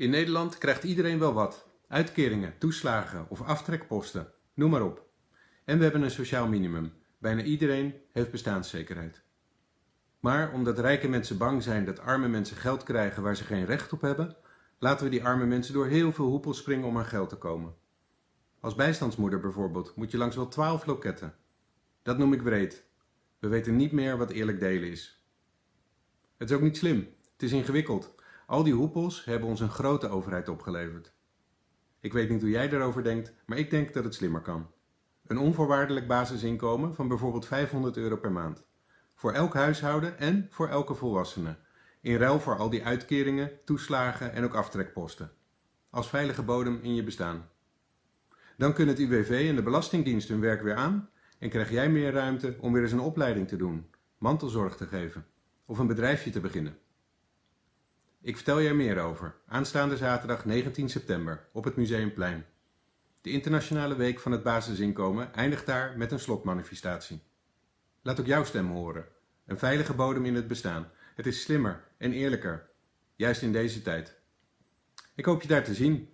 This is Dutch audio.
In Nederland krijgt iedereen wel wat. Uitkeringen, toeslagen of aftrekposten, noem maar op. En we hebben een sociaal minimum. Bijna iedereen heeft bestaanszekerheid. Maar omdat rijke mensen bang zijn dat arme mensen geld krijgen waar ze geen recht op hebben, laten we die arme mensen door heel veel hoepels springen om aan geld te komen. Als bijstandsmoeder bijvoorbeeld moet je langs wel twaalf loketten. Dat noem ik breed. We weten niet meer wat eerlijk delen is. Het is ook niet slim. Het is ingewikkeld. Al die hoepels hebben ons een grote overheid opgeleverd. Ik weet niet hoe jij daarover denkt, maar ik denk dat het slimmer kan. Een onvoorwaardelijk basisinkomen van bijvoorbeeld 500 euro per maand. Voor elk huishouden en voor elke volwassene. In ruil voor al die uitkeringen, toeslagen en ook aftrekposten. Als veilige bodem in je bestaan. Dan kunnen het UWV en de Belastingdienst hun werk weer aan en krijg jij meer ruimte om weer eens een opleiding te doen, mantelzorg te geven of een bedrijfje te beginnen. Ik vertel je er meer over, aanstaande zaterdag 19 september op het Museumplein. De internationale week van het basisinkomen eindigt daar met een slotmanifestatie. Laat ook jouw stem horen. Een veilige bodem in het bestaan. Het is slimmer en eerlijker, juist in deze tijd. Ik hoop je daar te zien